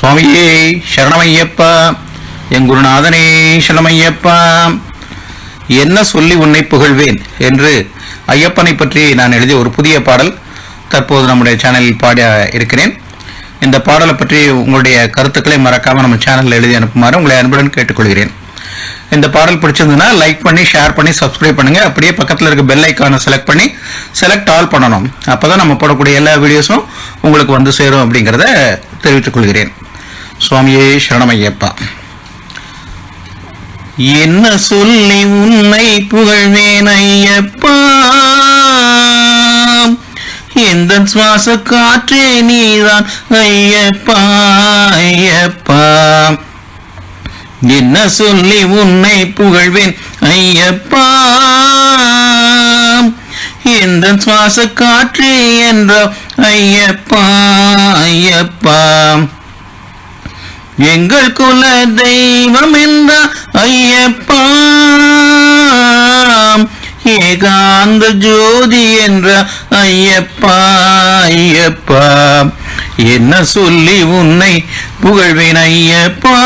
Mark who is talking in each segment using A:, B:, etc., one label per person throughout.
A: சுவாமியே சரணமையப்பா. என் குருநாதனே சரணமையப்பா. என்ன சொல்லி உன்னை புகழ்வேன் என்று ஐயப்பனை பற்றி நான் எழுதிய ஒரு புதிய பாடல் தற்போது நம்முடைய சேனலில் பாட இருக்கிறேன். இந்த பாடலை பற்றி உங்களுடைய கருத்துக்களை மறக்காம நம்ம சேனலில் எழுதி அனுப்புமாறு உங்களை அன்புடன் கேட்டுக்கொள்கிறேன். இந்த பாடல் பிடிச்சிருந்ததுன்னா லைக் பண்ணி ஷேர் பண்ணி சப்ஸ்கிரைப் பண்ணுங்க. அப்படியே பக்கத்தில் இருக்க பெல் ஐக்கானை செலக்ட் பண்ணி செலக்ட் ஆல் பண்ணணும். அப்பதான் நம்ம போடக்கூடிய எல்லா வீடியோஸும் உங்களுக்கு வந்து சேரும் அப்படிங்கிறத தெரிவித்துக் கொள்கிறேன். சுவாமியே சரணமையப்பா. என்ன சொல்லி உன்னை புகழ்வேன் ஐயப்பா? எந்த சுவாச காற்றே நீதான் ஐயப்பா ஐயப்பா? என்ன சொல்லி உன்னை புகழ்வேன் ஐயப்பா? எந்த சுவாச காற்றே என்ற ஐயப்பா ஐயப்பா? எங்கள் குல தெய்வம் என்ற ஐயப்பா. ஏகாந்த ஜோதி என்ற ஐயப்பா ஐயப்பா. என்ன சொல்லி உன்னை புகழ்வேன் ஐயப்பா.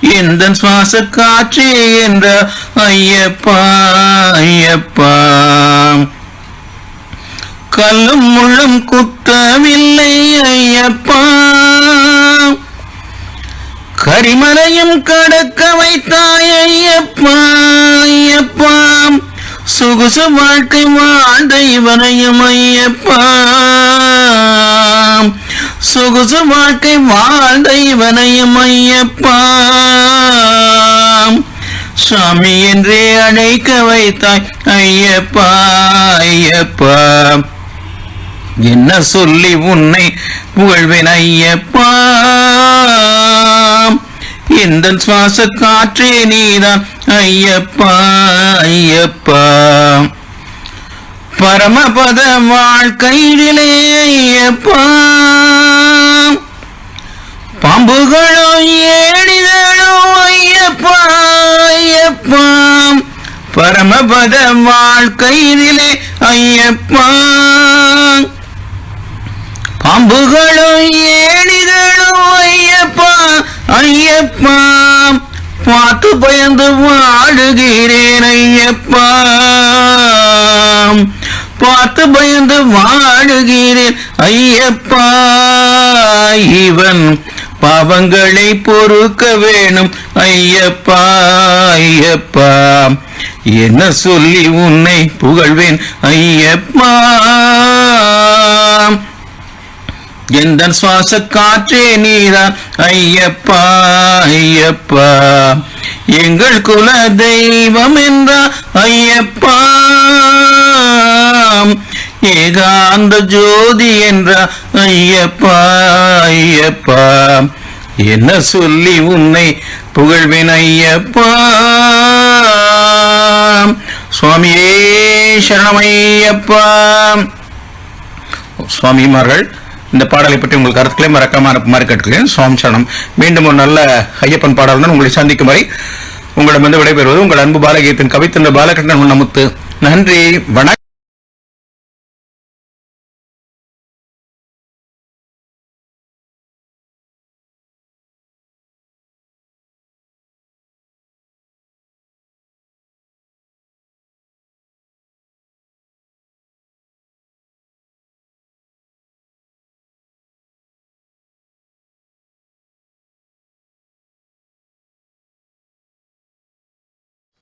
A: எந்த சுவாச காற்றே என்ற ஐயப்பா ஐயப்பா. கல்லும் முள்ளும் குத்தவில்லை ஐயப்பா. கரிமலையும் கடக்க வைத்தாய் ஐயப்பா ஐயப்பா. சொகுசு வாழ்க்கை வாழ்ந்த இவனையும் ஐயப்பா. சொகுசு வாழ்க்கை வாழ்ந்த இவனையும் ஐயப்பா. சாமி என்றே அழைக்க வைத்தாய் ஐயப்பா ஐயப்பா. என்ன சொல்லி உன்னை புகழ்வேன் ஐயப்பா? எந்த சுவாச காற்றே நீதான் ஐயப்பா ஐயப்பா? பரமபத வாழ்க்கையிலே ஐயப்பா? பாம்புகளோ ஏடிகளோ ஐயப்பா ஐயப்பா? பரமபத வாழ்க்கையிலே ஐயப்பா? அம்புகளும் ஏணிகளும் ஐயப்பா ஐயப்பா பார்த்து பயந்து வாழுகிறேன் ஐயப்பா. பார்த்து பயந்து வாழுகிறேன் ஐயப்பா. இவன் பாவங்களை பொறுக்க வேணும் ஐயப்பா ஐயப்பா. என்ன சொல்லி உன்னை புகழ்வேன் ஐயப்பா. எந்த சுவாச காற்றே நீதான் ஐயப்பா ஐயப்பா. எங்கள் குல தெய்வம் என்றா ஐயப்பா. ஏகாந்த ஜோதி என்ற ஐயப்பா ஐயப்பா. என்ன சொல்லி உன்னை புகழ்வேன் ஐயப்பா. சுவாமியே சரணமையப்பா சுவாமிமார்கள் இந்த பாடலை பற்றி உங்கள் கருத்துக்களை மறக்காம அனுப்புமாறு கேட்டுக்கிறேன் சுவாமி சரணம் மீண்டும் ஒரு நல்ல ஐயப்பன் பாடலுடன் உங்களை சந்திக்கும் வரை உங்களிடமிருந்து விடைபெறுவது உங்கள் அன்பு பாலகியத்தின் கவித்தந்த பாலகிருஷ்ணன் முன்னமுத்து. நன்றி. வணக்கம்.